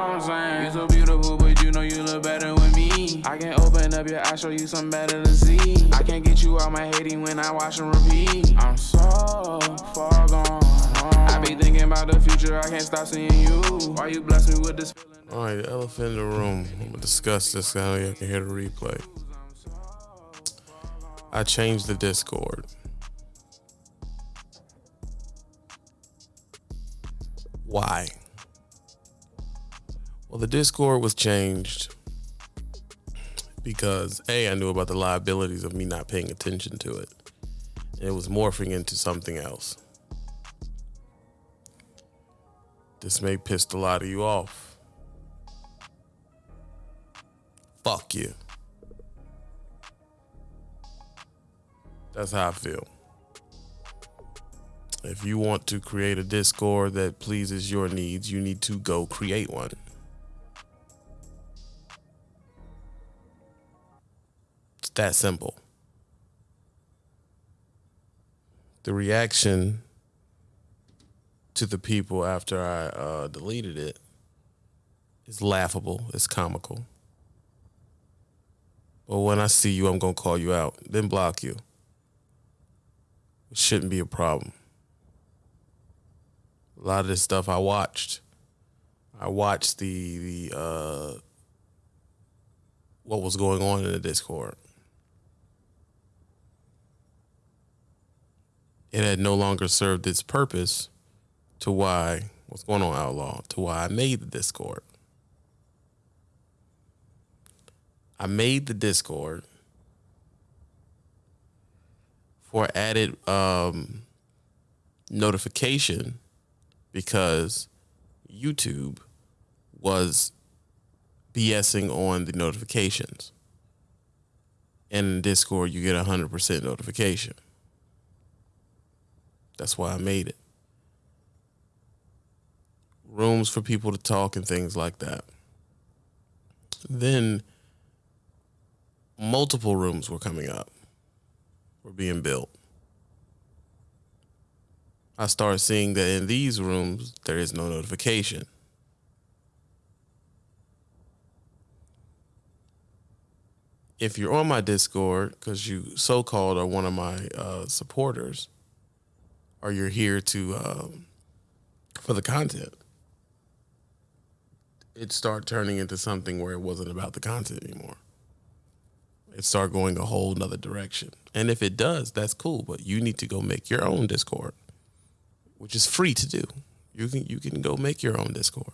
what I'm saying? You so beautiful, but you know you look better with me. I can open up your eyes, show you something better to see. I can't get you out my hating when I watch and repeat. I'm so far gone. I be thinking about the future, I can't stop seeing you. Why you bless me with this feeling? All right, the elephant in the room. I'm gonna discuss this. I know you can hear the replay. I changed the Discord. Why? Well, the Discord was changed because A, I knew about the liabilities of me not paying attention to it. It was morphing into something else. This may piss a lot of you off. Fuck you. That's how I feel. If you want to create a Discord that pleases your needs, you need to go create one. That simple. The reaction to the people after I uh, deleted it is laughable, it's comical. But when I see you, I'm going to call you out, then block you. It shouldn't be a problem. A lot of this stuff I watched. I watched the the uh, what was going on in the Discord. It had no longer served its purpose to why what's going on outlaw to why I made the Discord. I made the Discord for added um, notification because YouTube was BSing on the notifications. And in Discord, you get a 100% notification. That's why I made it. Rooms for people to talk and things like that. Then multiple rooms were coming up, were being built. I started seeing that in these rooms, there is no notification. If you're on my Discord, because you so called are one of my uh, supporters, or you're here to um, for the content, it start turning into something where it wasn't about the content anymore. It start going a whole nother direction. And if it does, that's cool. But you need to go make your own Discord which is free to do. You can you can go make your own Discord.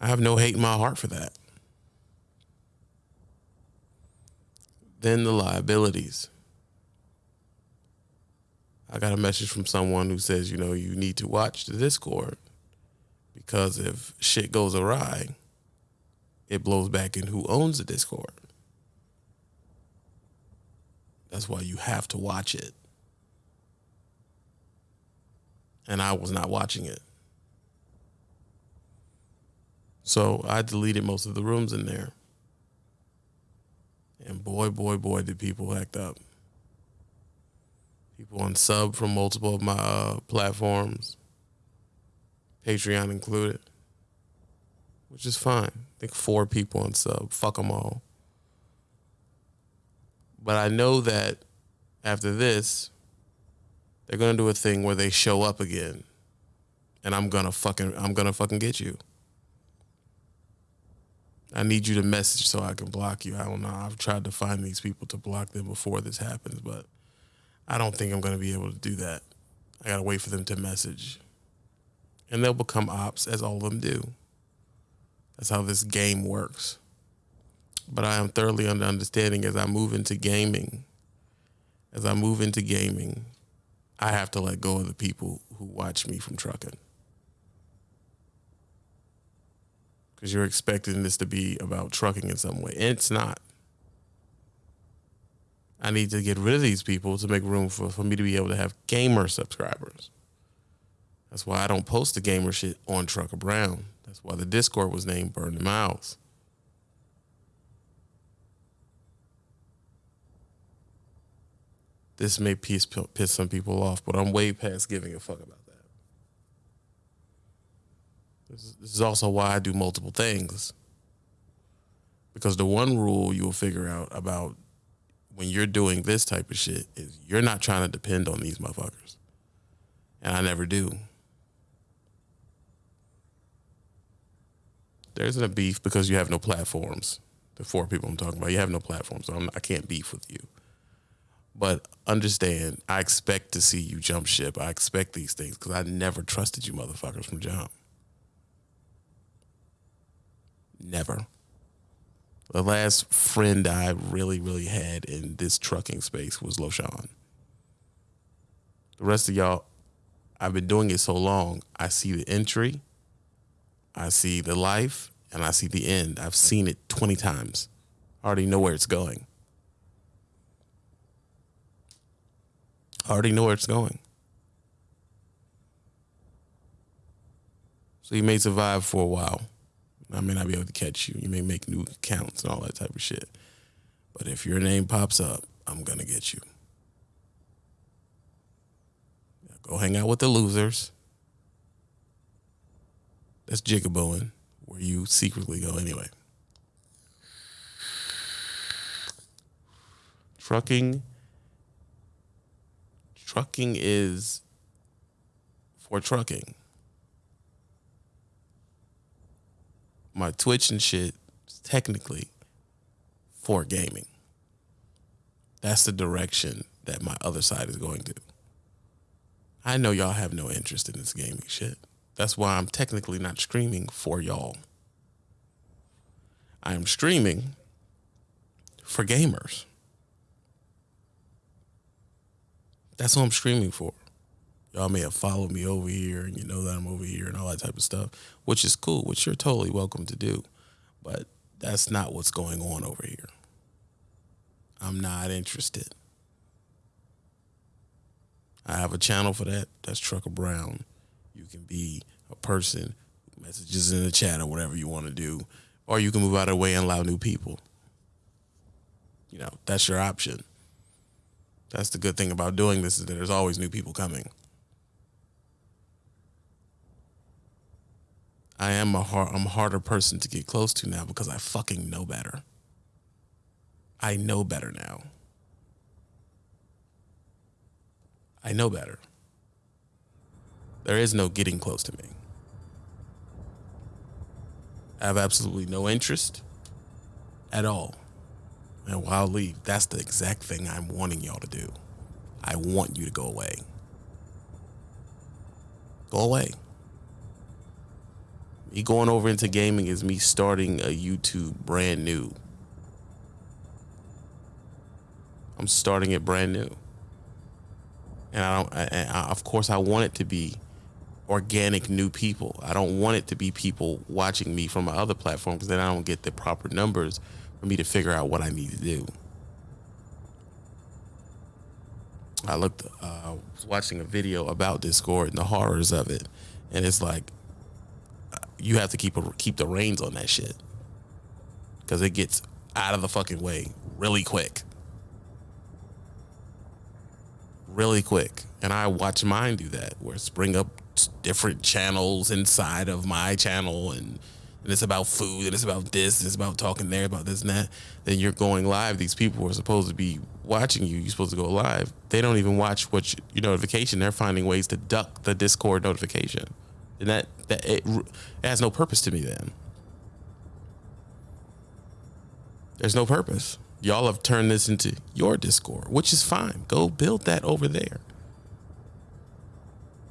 I have no hate in my heart for that. Then the liabilities. I got a message from someone who says, you know, you need to watch the Discord because if shit goes awry, it blows back in who owns the Discord. That's why you have to watch it and I was not watching it. So I deleted most of the rooms in there. And boy, boy, boy, did people act up. People unsub from multiple of my uh, platforms, Patreon included, which is fine. I think four people unsub. Fuck them all. But I know that after this, they're gonna do a thing where they show up again, and I'm gonna fucking I'm gonna fucking get you. I need you to message so I can block you. I don't know. I've tried to find these people to block them before this happens, but I don't think I'm gonna be able to do that. I gotta wait for them to message, and they'll become ops as all of them do. That's how this game works. But I am thoroughly under understanding as I move into gaming. As I move into gaming, I have to let go of the people who watch me from trucking. Because you're expecting this to be about trucking in some way. And it's not. I need to get rid of these people to make room for, for me to be able to have gamer subscribers. That's why I don't post the gamer shit on Trucker Brown. That's why the Discord was named Burn the Miles. this may piss piss some people off, but I'm way past giving a fuck about that. This is, this is also why I do multiple things. Because the one rule you will figure out about when you're doing this type of shit is you're not trying to depend on these motherfuckers. And I never do. There isn't a beef because you have no platforms. The four people I'm talking about, you have no platforms, so I'm, I can't beef with you. But understand, I expect to see you jump ship. I expect these things because I never trusted you motherfuckers from jump. Never. The last friend I really, really had in this trucking space was Loshan. The rest of y'all, I've been doing it so long, I see the entry, I see the life, and I see the end. I've seen it 20 times. I already know where it's going. I already know where it's going. So you may survive for a while. I may not be able to catch you. You may make new accounts and all that type of shit. But if your name pops up, I'm going to get you. Go hang out with the losers. That's jigabooing, where you secretly go anyway. Trucking. Trucking is for trucking. My Twitch and shit is technically for gaming. That's the direction that my other side is going to. I know y'all have no interest in this gaming shit. That's why I'm technically not streaming for y'all. I am streaming for gamers. That's what I'm streaming for y'all may have followed me over here and you know that I'm over here and all that type of stuff, which is cool, which you're totally welcome to do. But that's not what's going on over here. I'm not interested. I have a channel for that. That's Trucker Brown. You can be a person, messages in the chat or whatever you want to do, or you can move out of the way and allow new people. You know, that's your option. That's the good thing about doing this is that there's always new people coming. I am a hard, I'm a harder person to get close to now because I fucking know better. I know better now. I know better. There is no getting close to me. I have absolutely no interest at all. And while I leave, that's the exact thing I'm wanting y'all to do. I want you to go away. Go away me going over into gaming is me starting a YouTube brand new. I'm starting it brand new. And I don't, and I, of course, I want it to be organic new people. I don't want it to be people watching me from my other platform because then I don't get the proper numbers for me to figure out what I need to do. I looked, uh, was watching a video about Discord and the horrors of it, and it's like you have to keep a, keep the reins on that shit because it gets out of the fucking way really quick, really quick. And I watch mine do that, where it's bring up different channels inside of my channel, and, and it's about food, and it's about this, and it's about talking there, about this and that. Then you're going live. These people are supposed to be watching you, you're supposed to go live. They don't even watch what you, your notification. They're finding ways to duck the Discord notification and that that it, it has no purpose to me then. There's no purpose. Y'all have turned this into your Discord, which is fine. Go build that over there.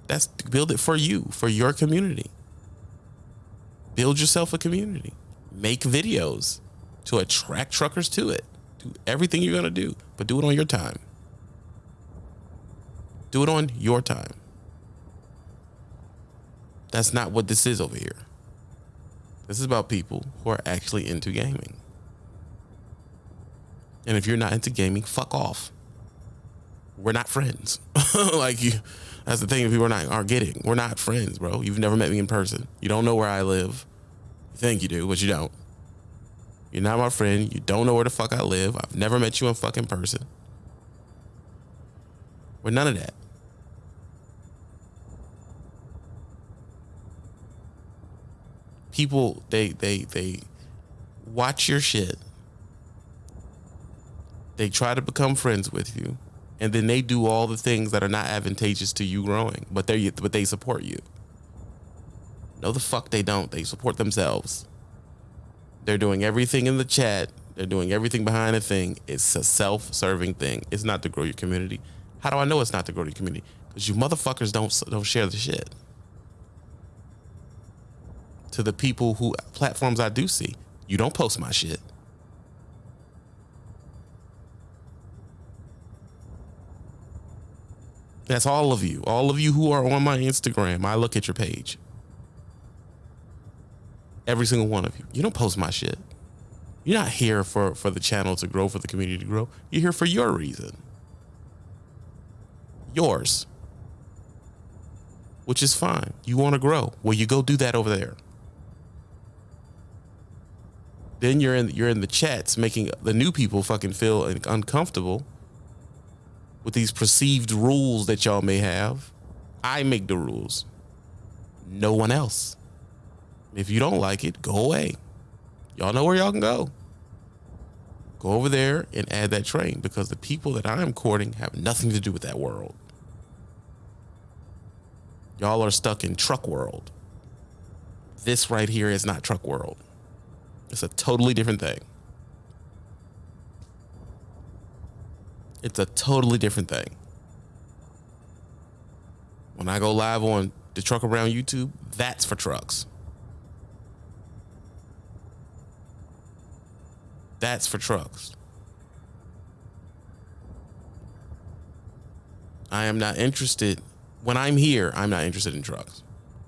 That's build it for you, for your community. Build yourself a community. Make videos to attract truckers to it. Do everything you're going to do, but do it on your time. Do it on your time. That's not what this is over here. This is about people who are actually into gaming. And if you're not into gaming, fuck off. We're not friends. like you that's the thing people are not are getting. We're not friends, bro. You've never met me in person. You don't know where I live. You think you do, but you don't. You're not my friend. You don't know where the fuck I live. I've never met you in fucking person. We're none of that. People they they they watch your shit. They try to become friends with you, and then they do all the things that are not advantageous to you growing, but they but they support you. No, the fuck they don't. They support themselves. They're doing everything in the chat. They're doing everything behind the thing. It's a self-serving thing. It's not to grow your community. How do I know it's not to grow your community? Because you motherfuckers don't don't share the shit. To the people who platforms I do see, you don't post my shit. That's all of you. All of you who are on my Instagram. I look at your page. Every single one of you. You don't post my shit. You're not here for, for the channel to grow, for the community to grow. You're here for your reason. Yours. Which is fine. You want to grow. Well, you go do that over there. Then you're in you're in the chats making the new people fucking feel uncomfortable with these perceived rules that y'all may have. I make the rules. No one else. If you don't like it, go away. Y'all know where y'all can go. Go over there and add that train because the people that I'm courting have nothing to do with that world. Y'all are stuck in truck world. This right here is not truck world. It's a totally different thing. It's a totally different thing. When I go live on the Trucker Brown YouTube, that's for trucks. That's for trucks. I am not interested. When I'm here, I'm not interested in trucks.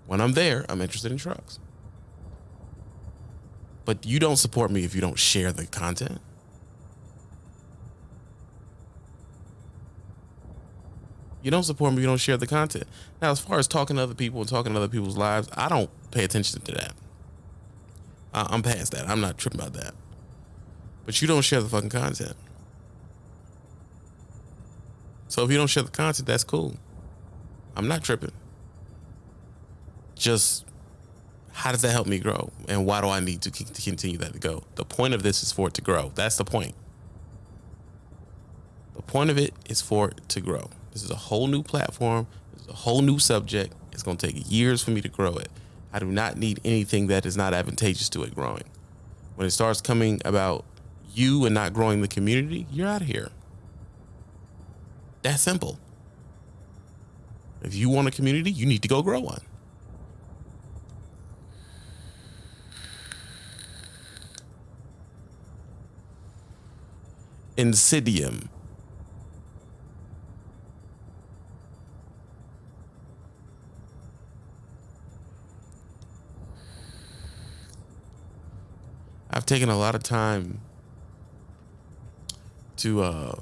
When I'm there, I'm interested in trucks. But you don't support me if you don't share the content. You don't support me, if you don't share the content. Now, as far as talking to other people and talking to other people's lives, I don't pay attention to that. I'm past that. I'm not tripping about that. But you don't share the fucking content. So if you don't share the content, that's cool. I'm not tripping. Just how does that help me grow? And why do I need to, to continue that to go? The point of this is for it to grow. That's the point. The point of it is for it to grow. This is a whole new platform. This is a whole new subject. It's going to take years for me to grow it. I do not need anything that is not advantageous to it growing. When it starts coming about you and not growing the community, you're out of here. That simple. If you want a community, you need to go grow one. Insidium. I've taken a lot of time to uh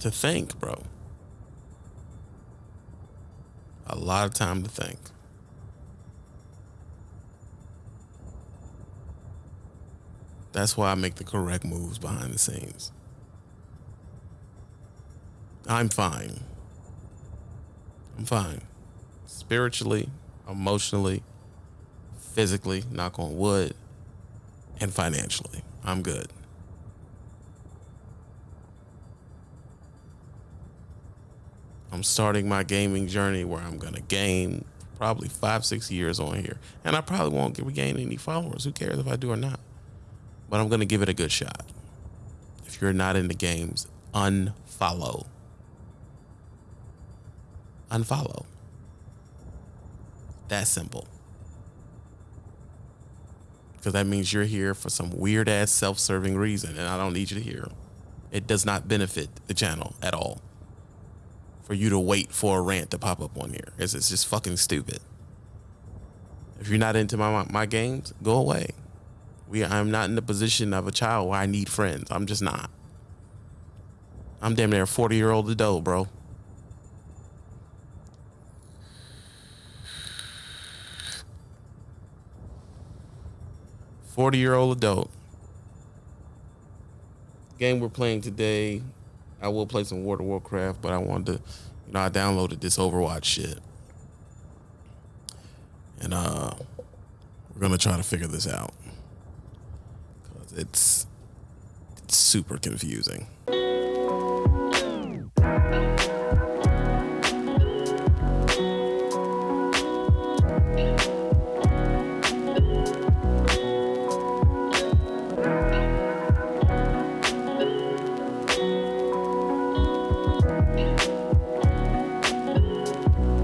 to think, bro. A lot of time to think. That's why I make the correct moves behind the scenes. I'm fine. I'm fine. Spiritually, emotionally, physically, knock on wood, and financially. I'm good. I'm starting my gaming journey where I'm going to gain probably five, six years on here. And I probably won't regain any followers. Who cares if I do or not? But I'm going to give it a good shot. If you're not in the games, unfollow. Unfollow. That simple. Because that means you're here for some weird ass self serving reason, and I don't need you to hear. It does not benefit the channel at all for you to wait for a rant to pop up on here. It's, it's just fucking stupid. If you're not into my, my games, go away. We I'm not in the position of a child where I need friends. I'm just not. I'm damn near a 40 year old adult, bro. Forty year old adult. Game we're playing today I will play some World of Warcraft, but I wanted to, you know, I downloaded this Overwatch shit. And uh we're gonna try to figure this out it's, it's super confusing.